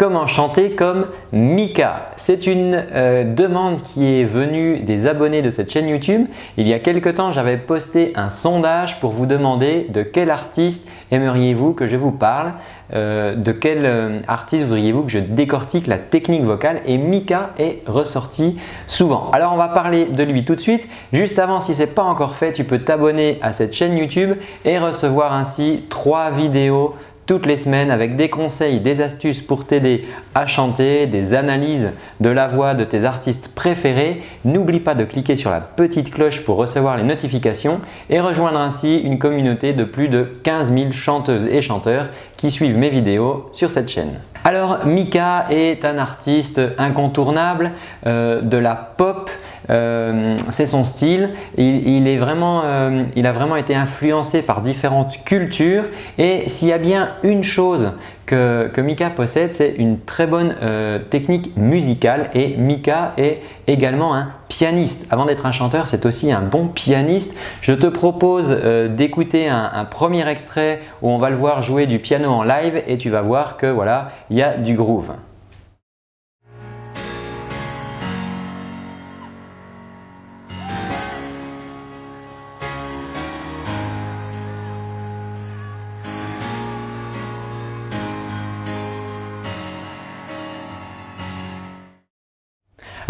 Comment chanter comme Mika C'est une euh, demande qui est venue des abonnés de cette chaîne YouTube. Il y a quelques temps, j'avais posté un sondage pour vous demander de quel artiste aimeriez-vous que je vous parle euh, De quel euh, artiste voudriez-vous que je décortique la technique vocale Et Mika est ressorti souvent. Alors on va parler de lui tout de suite. Juste avant, si ce n'est pas encore fait, tu peux t'abonner à cette chaîne YouTube et recevoir ainsi trois vidéos toutes les semaines avec des conseils, des astuces pour t'aider à chanter, des analyses de la voix de tes artistes préférés. N'oublie pas de cliquer sur la petite cloche pour recevoir les notifications et rejoindre ainsi une communauté de plus de 15 000 chanteuses et chanteurs qui suivent mes vidéos sur cette chaîne. Alors Mika est un artiste incontournable euh, de la pop, euh, c'est son style. Euh, il a vraiment été influencé par différentes cultures et s'il y a bien une chose que, Mika possède, c'est une très bonne euh, technique musicale et Mika est également un pianiste. Avant d'être un chanteur, c'est aussi un bon pianiste. Je te propose d'écouter un, premier extrait où on va le voir jouer du piano en live et tu vas voir que voilà, il y a du groove.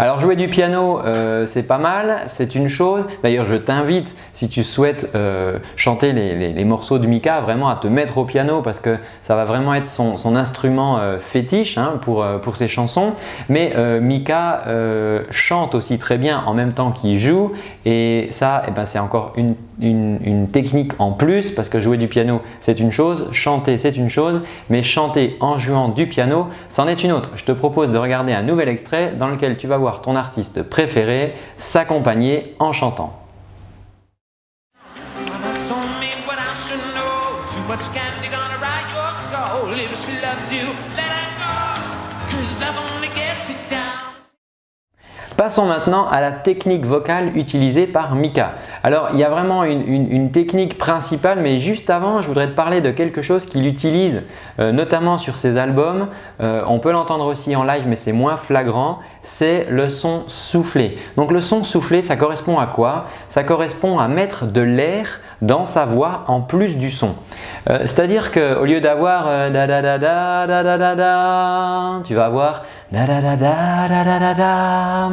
Alors jouer du piano, euh, c'est pas mal, c'est une chose. D'ailleurs, je t'invite, si tu souhaites euh, chanter les, morceaux de Mika, vraiment à te mettre au piano parce que ça va vraiment être son, instrument euh, fétiche hein, pour, ses chansons. Mais Mika chante aussi très bien en même temps qu'il joue et ça, eh ben, c'est encore une, une technique en plus parce que jouer du piano, c'est une chose, chanter, c'est une chose, mais chanter en jouant du piano, c'en est une autre. Je te propose de regarder un nouvel extrait dans lequel tu vas voir ton artiste préféré s'accompagner en chantant. Passons maintenant à la technique vocale utilisée par Mika. Alors, il y a vraiment une, technique principale, mais juste avant, je voudrais te parler de quelque chose qu'il utilise euh, notamment sur ses albums. Euh, on peut l'entendre aussi en live, mais c'est moins flagrant. C'est le son soufflé. Donc, le son soufflé, ça correspond à quoi? Ça correspond à mettre de l'air dans sa voix en plus du son. Euh, c'est-à-dire qu'au lieu d'avoir da da da da da da da da, tu vas avoir da da da da da da da da.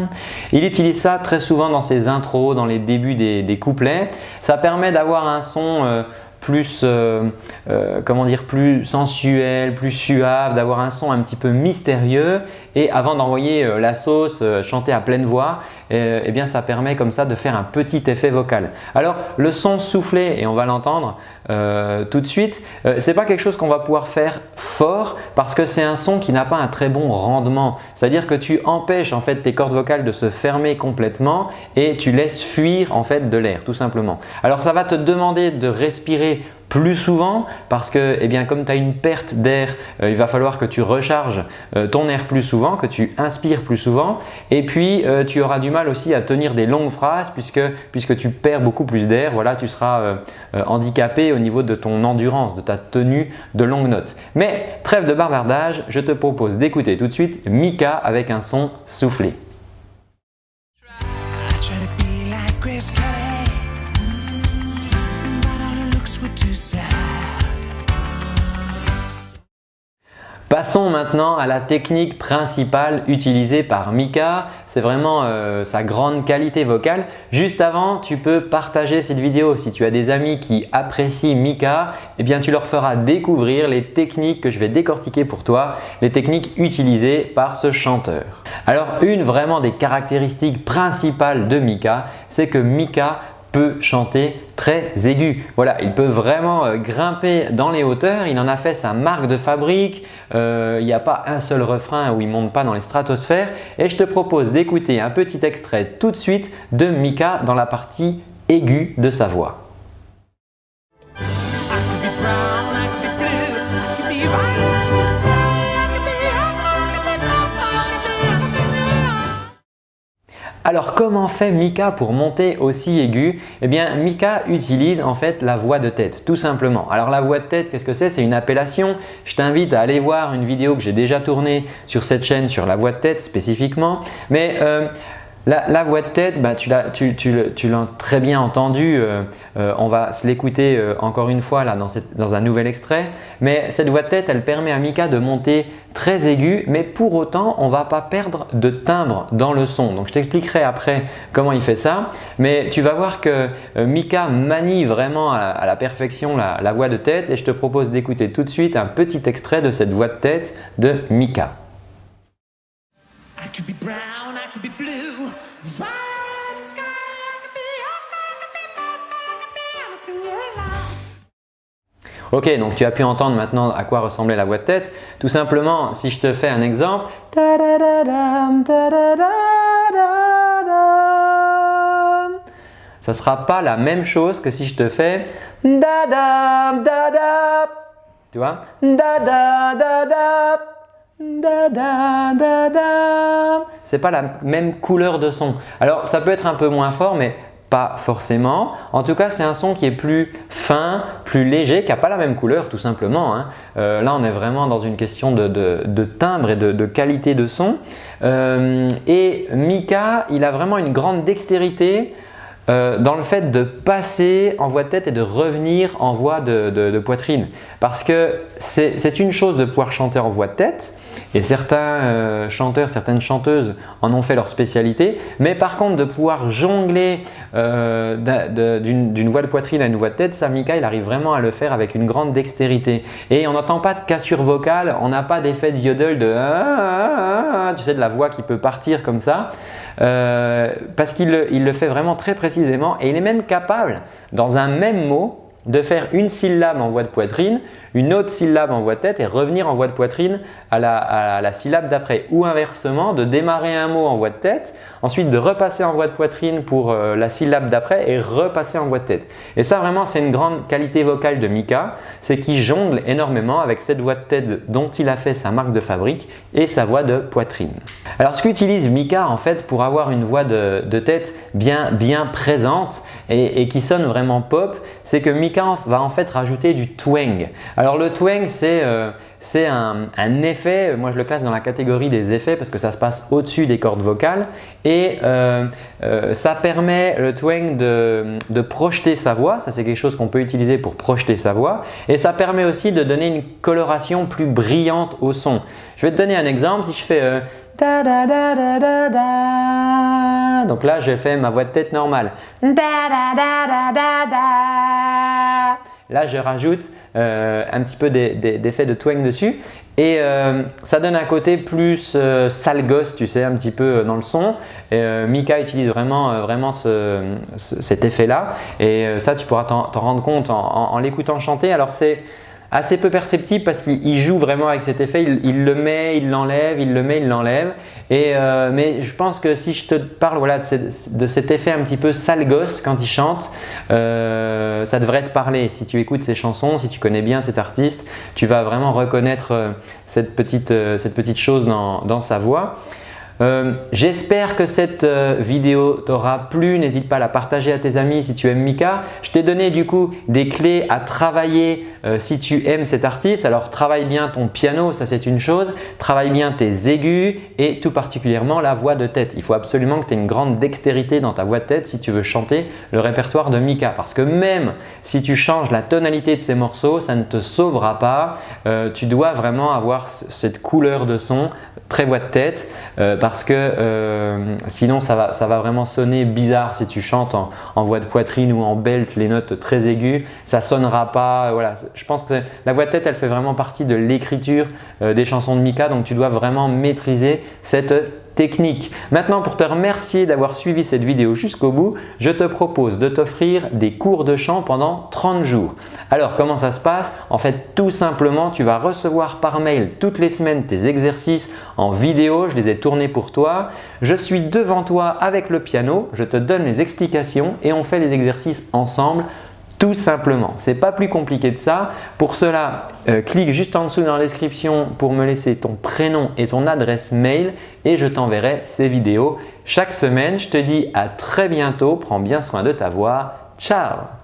Il utilise ça très souvent dans ses intros, dans les débuts des, des couplets. Ça permet d'avoir un son plus, euh, euh, comment dire, plus sensuel, plus suave, d'avoir un son un petit peu mystérieux et avant d'envoyer euh, la sauce, chanter à pleine voix, eh bien ça permet comme ça de faire un petit effet vocal. Alors le son soufflé, et on va l'entendre tout de suite, ce n'est pas quelque chose qu'on va pouvoir faire fort parce que c'est un son qui n'a pas un très bon rendement. C'est-à-dire que tu empêches en fait tes cordes vocales de se fermer complètement et tu laisses fuir en fait de l'air tout simplement. Alors ça va te demander de respirer plus souvent parce que eh bien, comme tu as une perte d'air, euh, il va falloir que tu recharges euh, ton air plus souvent, que tu inspires plus souvent et puis euh, tu auras du mal aussi à tenir des longues phrases puisque, puisque tu perds beaucoup plus d'air, voilà, tu seras handicapé au niveau de ton endurance, de ta tenue de longues notes. Mais trêve de bavardage, je te propose d'écouter tout de suite Mika avec un son soufflé. Passons maintenant à la technique principale utilisée par Mika. C'est vraiment euh, sa grande qualité vocale. Juste avant, tu peux partager cette vidéo. Si tu as des amis qui apprécient Mika, eh bien tu leur feras découvrir les techniques que je vais décortiquer pour toi, les techniques utilisées par ce chanteur. Alors une vraiment des caractéristiques principales de Mika, c'est que Mika chanter très aigu. Voilà, il peut vraiment euh, grimper dans les hauteurs. Il en a fait sa marque de fabrique. Euh, il n'y a pas un seul refrain où il ne monte pas dans les stratosphères. Et je te propose d'écouter un petit extrait tout de suite de Mika dans la partie aiguë de sa voix. Alors comment fait Mika pour monter aussi aigu? Eh bien Mika utilise en fait la voix de tête tout simplement. Alors la voix de tête qu'est-ce que c'est? C'est une appellation. Je t'invite à aller voir une vidéo que j'ai déjà tournée sur cette chaîne sur la voix de tête spécifiquement. Mais euh, la, voix de tête, bah, tu l'as très bien entendu. Euh, euh, on va se l'écouter euh, encore une fois dans, un nouvel extrait. Mais cette voix de tête, elle permet à Mika de monter très aigu, mais pour autant, on ne va pas perdre de timbre dans le son. Donc, je t'expliquerai après comment il fait ça. Mais tu vas voir que Mika manie vraiment à, la perfection la voix de tête et je te propose d'écouter tout de suite un petit extrait de cette voix de tête de Mika. Ok, donc tu as pu entendre maintenant à quoi ressemblait la voix de tête. Tout simplement, si je te fais un exemple, ça ne sera pas la même chose que si je te fais tu vois? C'est pas la même couleur de son. Alors ça peut être un peu moins fort mais pas forcément. En tout cas, c'est un son qui est plus fin, plus léger, qui n'a pas la même couleur tout simplement. Hein. Euh, là, on est vraiment dans une question de, timbre et de, qualité de son. Euh, et Mika, il a vraiment une grande dextérité euh, dans le fait de passer en voix de tête et de revenir en voix de poitrine. Parce que c'est une chose de pouvoir chanter en voix de tête, et certains euh, chanteurs, certaines chanteuses en ont fait leur spécialité. Mais par contre, de pouvoir jongler euh, d'une voix de poitrine à une voix de tête, ça, Mika, il arrive vraiment à le faire avec une grande dextérité. Et on n'entend pas de cassure vocale, on n'a pas d'effet de yodel de ah, ah, ah, tu sais, de la voix qui peut partir comme ça. Euh, parce qu'il le fait vraiment très précisément et il est même capable, dans un même mot, de faire une syllabe en voix de poitrine, une autre syllabe en voix de tête et revenir en voix de poitrine à la, syllabe d'après. Ou inversement, de démarrer un mot en voix de tête, ensuite de repasser en voix de poitrine pour euh, la syllabe d'après et repasser en voix de tête. Et ça vraiment c'est une grande qualité vocale de Mika, c'est qu'il jongle énormément avec cette voix de tête dont il a fait sa marque de fabrique et sa voix de poitrine. Alors ce qu'utilise Mika en fait pour avoir une voix de, tête bien, bien présente, et, qui sonne vraiment pop, c'est que Mika va en fait rajouter du twang. Alors le twang c'est euh, un, effet, moi je le classe dans la catégorie des effets parce que ça se passe au-dessus des cordes vocales et euh, euh, ça permet le twang de, de projeter sa voix, ça c'est quelque chose qu'on peut utiliser pour projeter sa voix et ça permet aussi de donner une coloration plus brillante au son. Je vais te donner un exemple, si je fais da. Donc là, je fais ma voix de tête normale. Là, je rajoute euh, un petit peu d'effet de twang dessus et euh, ça donne un côté plus euh, sale gosse, tu sais, un petit peu dans le son. Mika utilise vraiment, vraiment ce, cet effet-là et ça, tu pourras t'en rendre compte en, en l'écoutant chanter. Alors, c'est assez peu perceptible parce qu'il joue vraiment avec cet effet, il, le met, il l'enlève, il le met, il l'enlève. Euh, mais je pense que si je te parle voilà, de, cet effet un petit peu sale gosse quand il chante, euh, ça devrait te parler. Si tu écoutes ses chansons, si tu connais bien cet artiste, tu vas vraiment reconnaître euh, cette petite, cette petite chose dans, dans sa voix. Euh, j'espère que cette euh, vidéo t'aura plu. N'hésite pas à la partager à tes amis si tu aimes Mika. Je t'ai donné du coup des clés à travailler euh, si tu aimes cet artiste. Alors travaille bien ton piano, ça c'est une chose. Travaille bien tes aigus et tout particulièrement la voix de tête. Il faut absolument que tu aies une grande dextérité dans ta voix de tête si tu veux chanter le répertoire de Mika. Parce que même si tu changes la tonalité de ces morceaux, ça ne te sauvera pas. tu dois vraiment avoir cette couleur de son très voix de tête parce que euh, sinon ça va, vraiment sonner bizarre si tu chantes en, voix de poitrine ou en belt les notes très aiguës, ça sonnera pas. Voilà. Je pense que la voix de tête elle fait vraiment partie de l'écriture euh, des chansons de Mika donc tu dois vraiment maîtriser cette Maintenant, pour te remercier d'avoir suivi cette vidéo jusqu'au bout, je te propose de t'offrir des cours de chant pendant 30 jours. Alors, comment ça se passe? En fait, tout simplement, tu vas recevoir par mail toutes les semaines tes exercices en vidéo. Je les ai tournés pour toi. Je suis devant toi avec le piano. Je te donne les explications et on fait les exercices ensemble tout simplement. Ce n'est pas plus compliqué de ça. Pour cela, euh, clique juste en dessous dans la description pour me laisser ton prénom et ton adresse mail et je t'enverrai ces vidéos chaque semaine. Je te dis à très bientôt. Prends bien soin de ta voix. Ciao